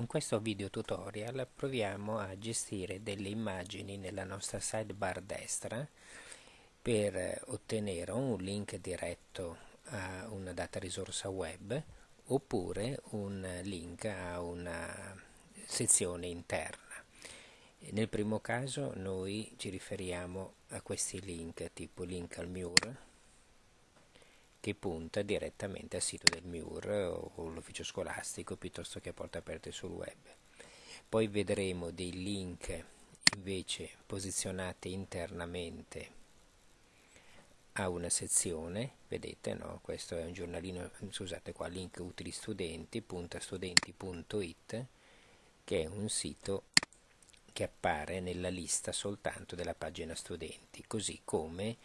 Con questo video tutorial proviamo a gestire delle immagini nella nostra sidebar destra per ottenere un link diretto a una data risorsa web oppure un link a una sezione interna. Nel primo caso noi ci riferiamo a questi link tipo link al MUR che punta direttamente al sito del MIUR o l'ufficio scolastico piuttosto che a porte aperte sul web. Poi vedremo dei link invece posizionati internamente a una sezione, vedete no? questo è un giornalino, scusate qua, link utili studenti, punta studenti.it che è un sito che appare nella lista soltanto della pagina studenti, così come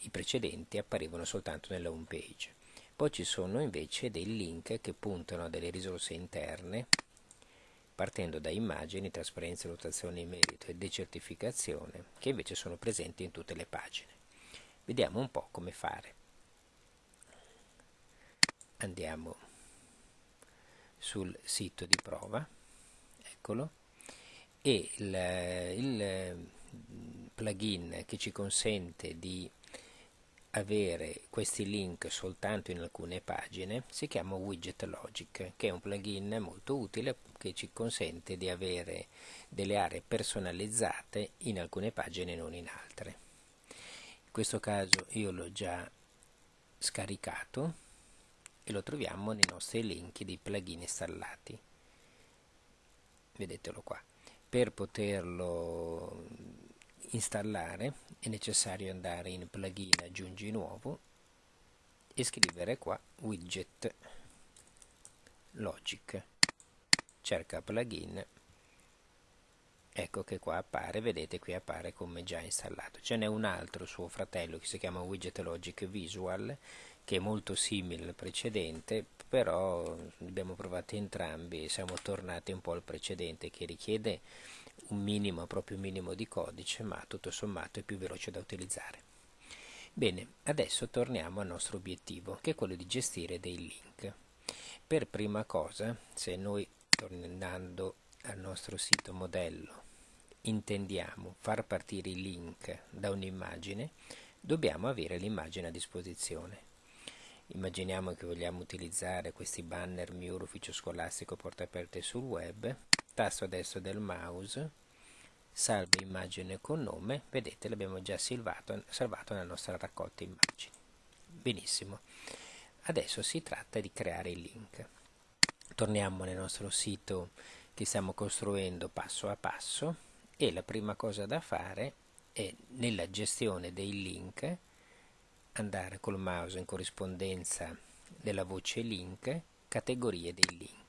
i precedenti apparivano soltanto nella home page. Poi ci sono invece dei link che puntano a delle risorse interne partendo da immagini, trasparenza, rotazione in merito e decertificazione che invece sono presenti in tutte le pagine. Vediamo un po' come fare. Andiamo sul sito di prova, eccolo, e il, il plugin che ci consente di avere questi link soltanto in alcune pagine si chiama Widget Logic, che è un plugin molto utile che ci consente di avere delle aree personalizzate in alcune pagine e non in altre. In questo caso io l'ho già scaricato e lo troviamo nei nostri link di plugin installati. Vedetelo qua. Per poterlo installare è necessario andare in plugin aggiungi nuovo e scrivere qua widget logic. Cerca plugin. Ecco che qua appare vedete qui appare come già installato. Ce n'è un altro suo fratello che si chiama widget logic visual che è molto simile al precedente però abbiamo provato entrambi e siamo tornati un po' al precedente che richiede un minimo, proprio minimo di codice, ma tutto sommato è più veloce da utilizzare. Bene, adesso torniamo al nostro obiettivo, che è quello di gestire dei link. Per prima cosa, se noi tornando al nostro sito modello intendiamo far partire i link da un'immagine, dobbiamo avere l'immagine a disposizione. Immaginiamo che vogliamo utilizzare questi banner MIUR ufficio scolastico porte aperte sul web, tasto destro del mouse, salva immagine con nome, vedete l'abbiamo già salvato, salvato nella nostra raccolta immagini. Benissimo, adesso si tratta di creare il link. Torniamo nel nostro sito che stiamo costruendo passo a passo e la prima cosa da fare è nella gestione dei link andare col mouse in corrispondenza della voce link, categorie dei link.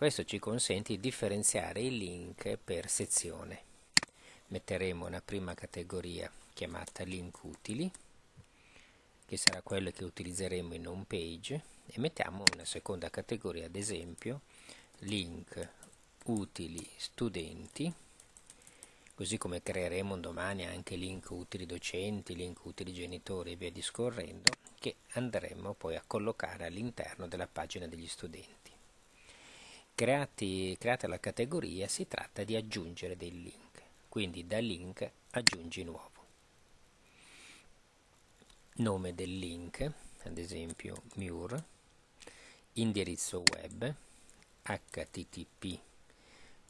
Questo ci consente di differenziare i link per sezione. Metteremo una prima categoria chiamata link utili, che sarà quella che utilizzeremo in home page, e mettiamo una seconda categoria, ad esempio, link utili studenti, così come creeremo domani anche link utili docenti, link utili genitori e via discorrendo, che andremo poi a collocare all'interno della pagina degli studenti. Creati, creata la categoria si tratta di aggiungere dei link, quindi da link aggiungi nuovo. Nome del link, ad esempio MUR, indirizzo web, http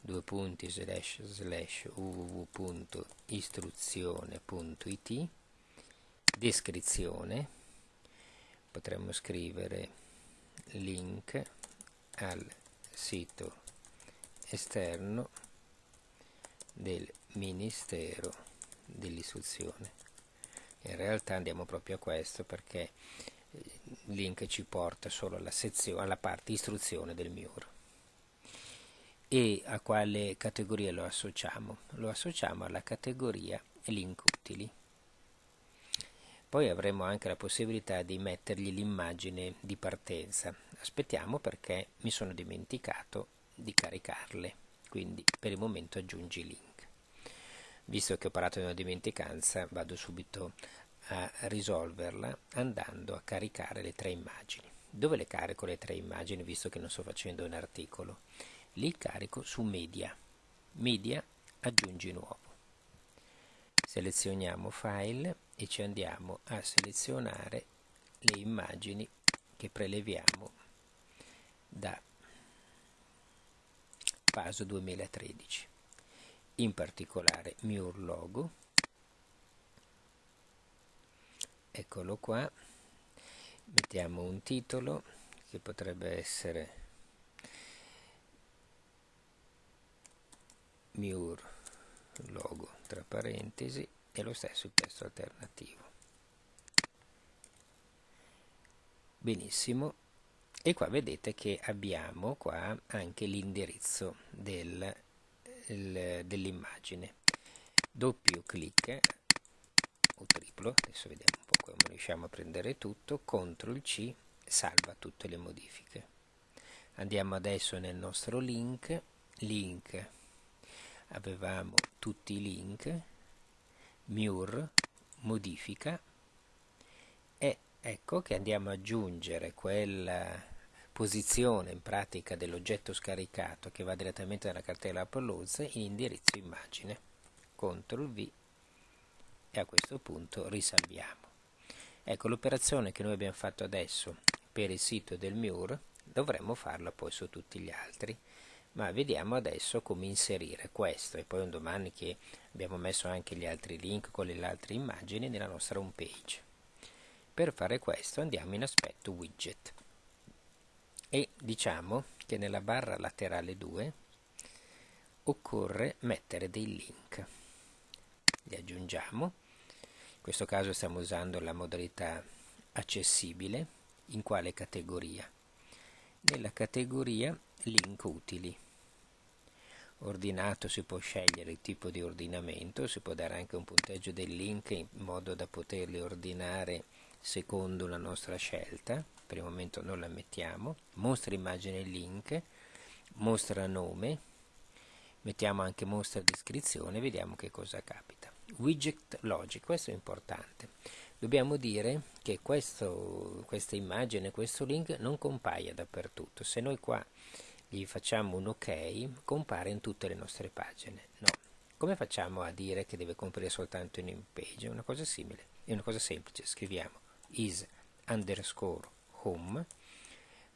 due punti slash slash www.istruzione.it descrizione potremmo scrivere link al sito esterno del Ministero dell'Istruzione. In realtà andiamo proprio a questo perché il link ci porta solo alla, sezione, alla parte istruzione del MIUR. E a quale categoria lo associamo? Lo associamo alla categoria link utili. Poi avremo anche la possibilità di mettergli l'immagine di partenza. Aspettiamo perché mi sono dimenticato di caricarle, quindi per il momento aggiungi link. Visto che ho parlato di una dimenticanza, vado subito a risolverla andando a caricare le tre immagini. Dove le carico le tre immagini visto che non sto facendo un articolo? Li carico su media. Media aggiungi nuovo. Selezioniamo file e ci andiamo a selezionare le immagini che preleviamo da Paso 2013 in particolare Mur logo. Eccolo qua. Mettiamo un titolo che potrebbe essere Mur logo tra parentesi e lo stesso il testo alternativo. Benissimo e qua vedete che abbiamo qua anche l'indirizzo del, dell'immagine. Doppio clic o triplo adesso vediamo un po' come riusciamo a prendere tutto CTRL C salva tutte le modifiche. Andiamo adesso nel nostro link link. Avevamo tutti i link mur modifica. E ecco che andiamo ad aggiungere quella posizione in pratica dell'oggetto scaricato che va direttamente dalla cartella uploads in indirizzo immagine. CTRL V. E a questo punto risalviamo. Ecco l'operazione che noi abbiamo fatto adesso per il sito del MUR dovremmo farla poi su tutti gli altri. Ma vediamo adesso come inserire questo. E poi un domani che abbiamo messo anche gli altri link con le altre immagini nella nostra home page per fare questo andiamo in aspetto widget e diciamo che nella barra laterale 2 occorre mettere dei link. Li aggiungiamo. In questo caso stiamo usando la modalità accessibile. In quale categoria? Nella categoria link utili. Ordinato si può scegliere il tipo di ordinamento si può dare anche un punteggio del link in modo da poterli ordinare secondo la nostra scelta per il momento non la mettiamo. Mostra immagine link mostra nome mettiamo anche mostra descrizione vediamo che cosa capita. Widget logic questo è importante. Dobbiamo dire che questo, questa immagine questo link non compaia dappertutto. Se noi qua gli facciamo un ok compare in tutte le nostre pagine. No. Come facciamo a dire che deve comparire soltanto in in page? È una cosa simile, è una cosa semplice, scriviamo is underscore home,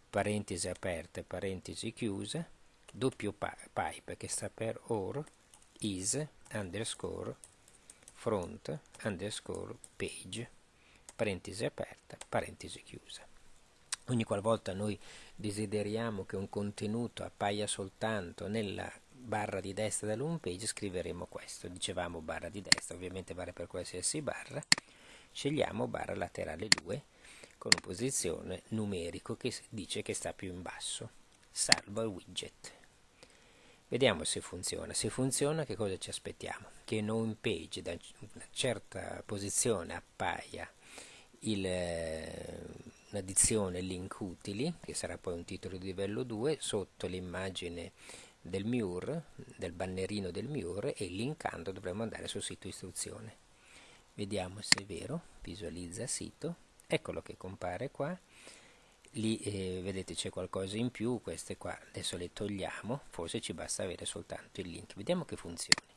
parentesi aperte, parentesi chiuse, doppio pipe che sta per or is underscore front underscore page, parentesi aperta, parentesi chiusa. Ogni qualvolta noi desideriamo che un contenuto appaia soltanto nella barra di destra dell'home page scriveremo questo, dicevamo barra di destra, ovviamente vale per qualsiasi barra, scegliamo barra laterale 2 con posizione numerico che dice che sta più in basso. Salvo il widget. Vediamo se funziona. Se funziona che cosa ci aspettiamo? Che in home page da una certa posizione appaia un'addizione link utili che sarà poi un titolo di livello 2 sotto l'immagine del MUR, del bannerino del MUR e linkando dovremo andare sul sito istruzione. Vediamo se è vero. Visualizza sito eccolo che compare qua. Lì eh, vedete c'è qualcosa in più. Queste qua adesso le togliamo. Forse ci basta avere soltanto il link. Vediamo che funzioni.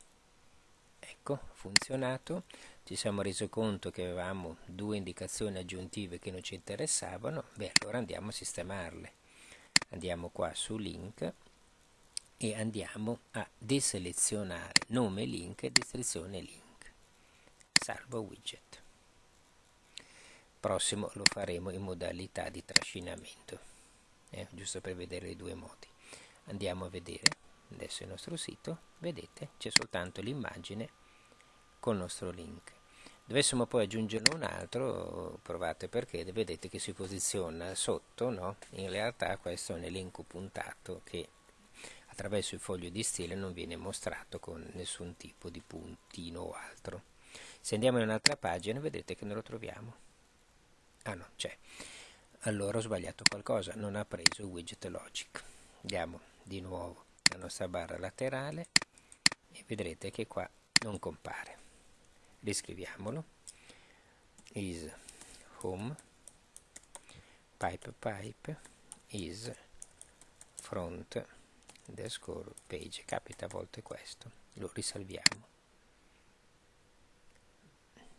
Ecco funzionato. Ci siamo resi conto che avevamo due indicazioni aggiuntive che non ci interessavano. Beh allora andiamo a sistemarle. Andiamo qua su link e andiamo a deselezionare nome link e descrizione link. Salvo widget prossimo lo faremo in modalità di trascinamento eh, giusto per vedere i due modi. Andiamo a vedere adesso il nostro sito. Vedete c'è soltanto l'immagine col nostro link. Dovessimo poi aggiungerne un altro provate perché vedete che si posiziona sotto no? in realtà questo è un elenco puntato che attraverso il foglio di stile non viene mostrato con nessun tipo di puntino o altro. Se andiamo in un'altra pagina vedete che non lo troviamo ah no c'è. Allora ho sbagliato qualcosa non ha preso il widget logic. Andiamo di nuovo nella nostra barra laterale e vedrete che qua non compare. Riscriviamolo. Is home pipe pipe is front the score page. Capita a volte questo lo risalviamo.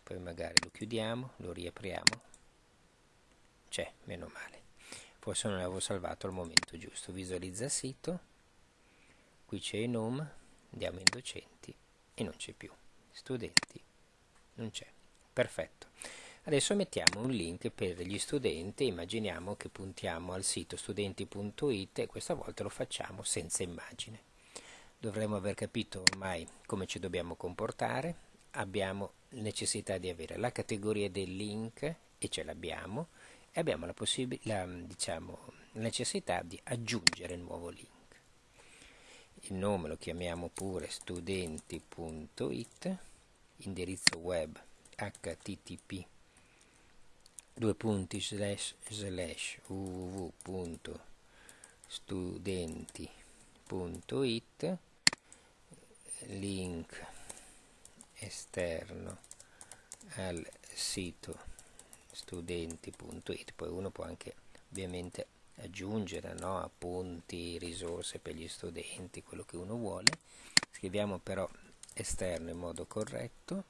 Poi magari lo chiudiamo lo riapriamo c'è meno male. Forse non l'avevo salvato al momento giusto. Visualizza sito. Qui c'è il nome andiamo in docenti e non c'è più. Studenti non c'è. Perfetto. Adesso mettiamo un link per gli studenti. Immaginiamo che puntiamo al sito studenti.it e questa volta lo facciamo senza immagine. Dovremmo aver capito ormai come ci dobbiamo comportare. Abbiamo necessità di avere la categoria del link e ce l'abbiamo e abbiamo la, la, diciamo, necessità di aggiungere il nuovo link. Il nome lo chiamiamo pure studenti.it, indirizzo web http due punti slash slash www.studenti.it link esterno al sito studenti.it poi uno può anche ovviamente aggiungere no, appunti, risorse per gli studenti, quello che uno vuole. Scriviamo però esterno in modo corretto.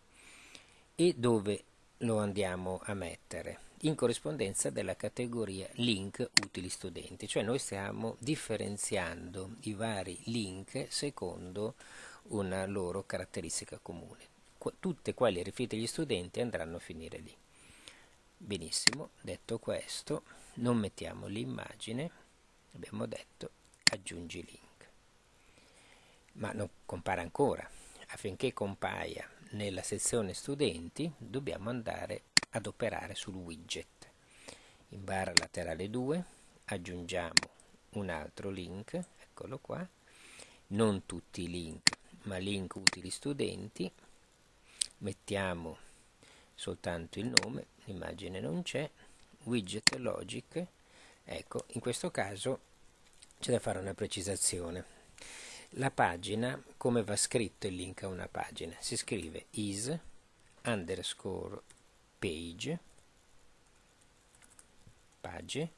E dove lo andiamo a mettere? In corrispondenza della categoria link utili studenti. Cioè noi stiamo differenziando i vari link secondo una loro caratteristica comune. Tutte quelle riferite agli studenti andranno a finire lì benissimo detto questo non mettiamo l'immagine abbiamo detto aggiungi link. Ma non compare ancora. Affinché compaia nella sezione studenti dobbiamo andare ad operare sul widget. In barra laterale 2 aggiungiamo un altro link eccolo qua. Non tutti i link ma link utili studenti. Mettiamo soltanto il nome l'immagine non c'è. Widget logic. Ecco in questo caso c'è da fare una precisazione. La pagina come va scritto il link a una pagina? Si scrive is underscore page page.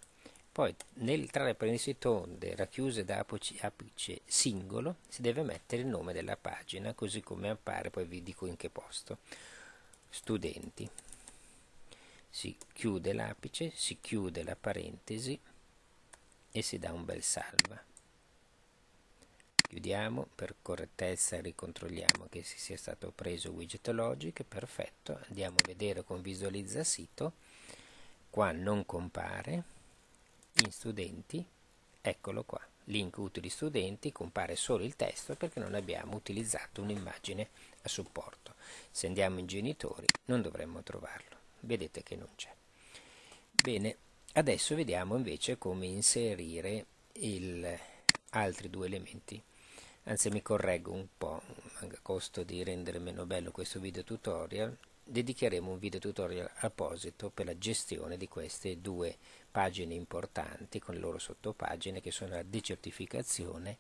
Poi nel tra le parentesi tonde racchiuse da apice singolo si deve mettere il nome della pagina così come appare poi vi dico in che posto. Studenti si chiude l'apice, si chiude la parentesi e si dà un bel salva. Chiudiamo, per correttezza ricontrolliamo che si sia stato preso widget logic, perfetto, andiamo a vedere con visualizza sito, qua non compare, in studenti, eccolo qua, link utili studenti, compare solo il testo perché non abbiamo utilizzato un'immagine a supporto. Se andiamo in genitori non dovremmo trovarlo vedete che non c'è. Bene, adesso vediamo invece come inserire il, altri due elementi. Anzi mi correggo un po', a costo di rendere meno bello questo video tutorial, dedicheremo un video tutorial apposito per la gestione di queste due pagine importanti con le loro sottopagine che sono la decertificazione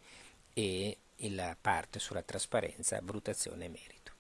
e la parte sulla trasparenza, valutazione e merito.